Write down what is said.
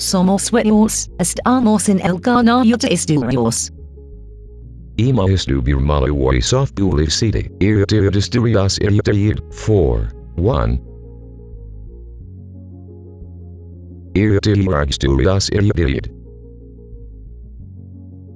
Somos buenos, estamos en el canal de estudios. Ima estubir malawi soft gulif city. Irritir disturias irritir. 4. 1. Irritir disturias irritir.